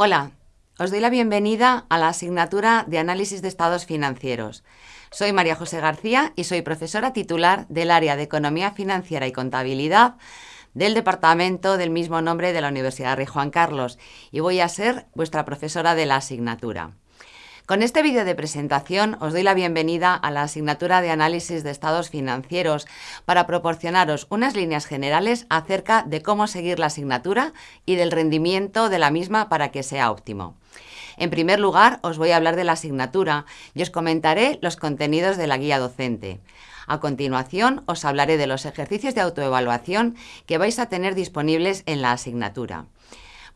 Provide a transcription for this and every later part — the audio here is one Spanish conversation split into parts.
Hola, os doy la bienvenida a la asignatura de Análisis de Estados Financieros. Soy María José García y soy profesora titular del área de Economía Financiera y Contabilidad del departamento del mismo nombre de la Universidad Rey Juan Carlos y voy a ser vuestra profesora de la asignatura. Con este vídeo de presentación os doy la bienvenida a la asignatura de análisis de estados financieros para proporcionaros unas líneas generales acerca de cómo seguir la asignatura y del rendimiento de la misma para que sea óptimo. En primer lugar, os voy a hablar de la asignatura y os comentaré los contenidos de la guía docente. A continuación, os hablaré de los ejercicios de autoevaluación que vais a tener disponibles en la asignatura.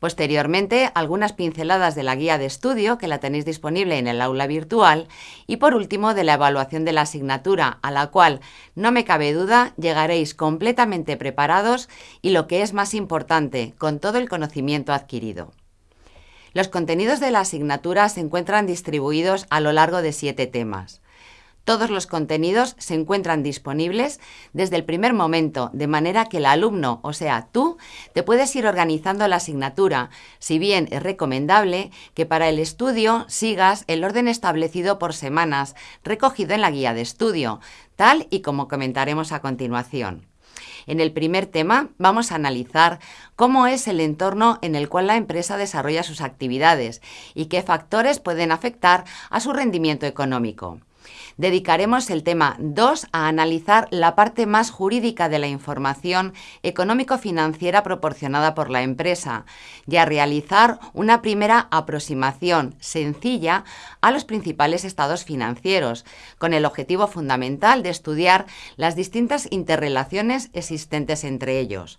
Posteriormente, algunas pinceladas de la guía de estudio, que la tenéis disponible en el aula virtual, y por último, de la evaluación de la asignatura, a la cual, no me cabe duda, llegaréis completamente preparados y lo que es más importante, con todo el conocimiento adquirido. Los contenidos de la asignatura se encuentran distribuidos a lo largo de siete temas. Todos los contenidos se encuentran disponibles desde el primer momento, de manera que el alumno, o sea, tú, te puedes ir organizando la asignatura, si bien es recomendable que para el estudio sigas el orden establecido por semanas, recogido en la guía de estudio, tal y como comentaremos a continuación. En el primer tema vamos a analizar cómo es el entorno en el cual la empresa desarrolla sus actividades y qué factores pueden afectar a su rendimiento económico. Dedicaremos el tema 2 a analizar la parte más jurídica de la información económico-financiera proporcionada por la empresa y a realizar una primera aproximación sencilla a los principales estados financieros, con el objetivo fundamental de estudiar las distintas interrelaciones existentes entre ellos.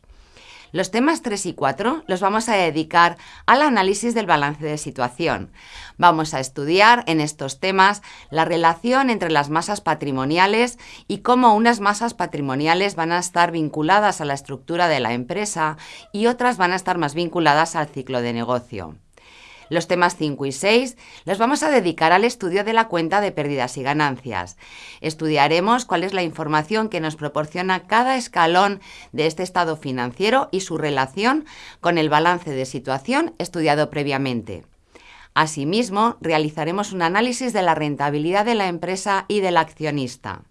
Los temas 3 y 4 los vamos a dedicar al análisis del balance de situación. Vamos a estudiar en estos temas la relación entre las masas patrimoniales y cómo unas masas patrimoniales van a estar vinculadas a la estructura de la empresa y otras van a estar más vinculadas al ciclo de negocio. Los temas 5 y 6 los vamos a dedicar al estudio de la cuenta de pérdidas y ganancias. Estudiaremos cuál es la información que nos proporciona cada escalón de este estado financiero y su relación con el balance de situación estudiado previamente. Asimismo, realizaremos un análisis de la rentabilidad de la empresa y del accionista.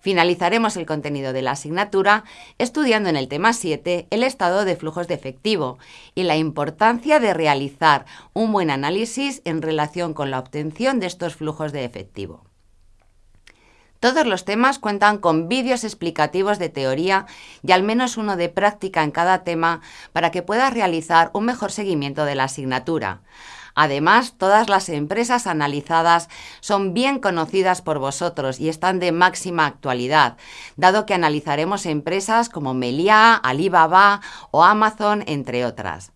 Finalizaremos el contenido de la asignatura estudiando en el tema 7 el estado de flujos de efectivo y la importancia de realizar un buen análisis en relación con la obtención de estos flujos de efectivo. Todos los temas cuentan con vídeos explicativos de teoría y al menos uno de práctica en cada tema para que puedas realizar un mejor seguimiento de la asignatura. Además, todas las empresas analizadas son bien conocidas por vosotros y están de máxima actualidad, dado que analizaremos empresas como Meliá, Alibaba o Amazon, entre otras.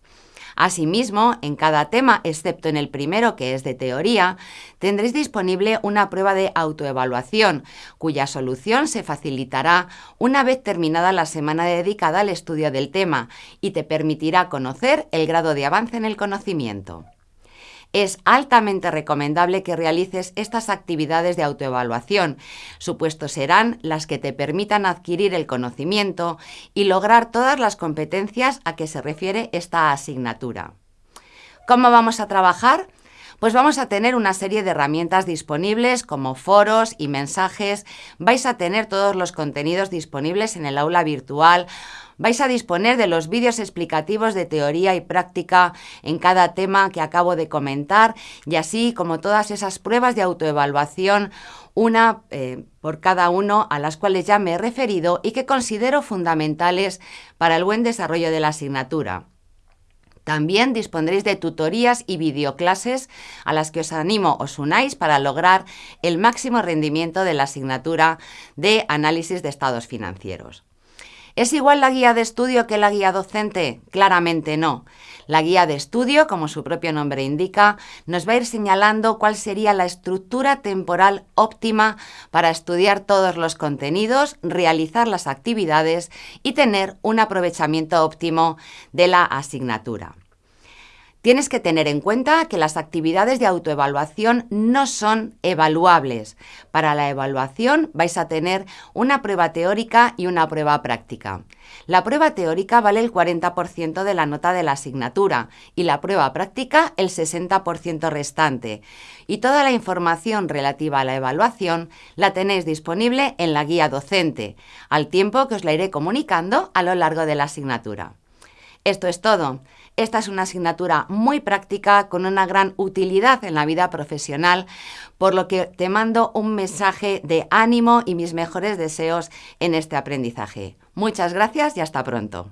Asimismo, en cada tema, excepto en el primero que es de teoría, tendréis disponible una prueba de autoevaluación, cuya solución se facilitará una vez terminada la semana dedicada al estudio del tema y te permitirá conocer el grado de avance en el conocimiento. Es altamente recomendable que realices estas actividades de autoevaluación. Supuestos serán las que te permitan adquirir el conocimiento y lograr todas las competencias a que se refiere esta asignatura. ¿Cómo vamos a trabajar? Pues vamos a tener una serie de herramientas disponibles como foros y mensajes. Vais a tener todos los contenidos disponibles en el aula virtual vais a disponer de los vídeos explicativos de teoría y práctica en cada tema que acabo de comentar y así como todas esas pruebas de autoevaluación, una eh, por cada uno a las cuales ya me he referido y que considero fundamentales para el buen desarrollo de la asignatura. También dispondréis de tutorías y videoclases a las que os animo os unáis para lograr el máximo rendimiento de la asignatura de análisis de estados financieros. ¿Es igual la guía de estudio que la guía docente? Claramente no. La guía de estudio, como su propio nombre indica, nos va a ir señalando cuál sería la estructura temporal óptima para estudiar todos los contenidos, realizar las actividades y tener un aprovechamiento óptimo de la asignatura. Tienes que tener en cuenta que las actividades de autoevaluación no son evaluables. Para la evaluación vais a tener una prueba teórica y una prueba práctica. La prueba teórica vale el 40% de la nota de la asignatura y la prueba práctica el 60% restante. Y toda la información relativa a la evaluación la tenéis disponible en la guía docente, al tiempo que os la iré comunicando a lo largo de la asignatura. Esto es todo. Esta es una asignatura muy práctica con una gran utilidad en la vida profesional, por lo que te mando un mensaje de ánimo y mis mejores deseos en este aprendizaje. Muchas gracias y hasta pronto.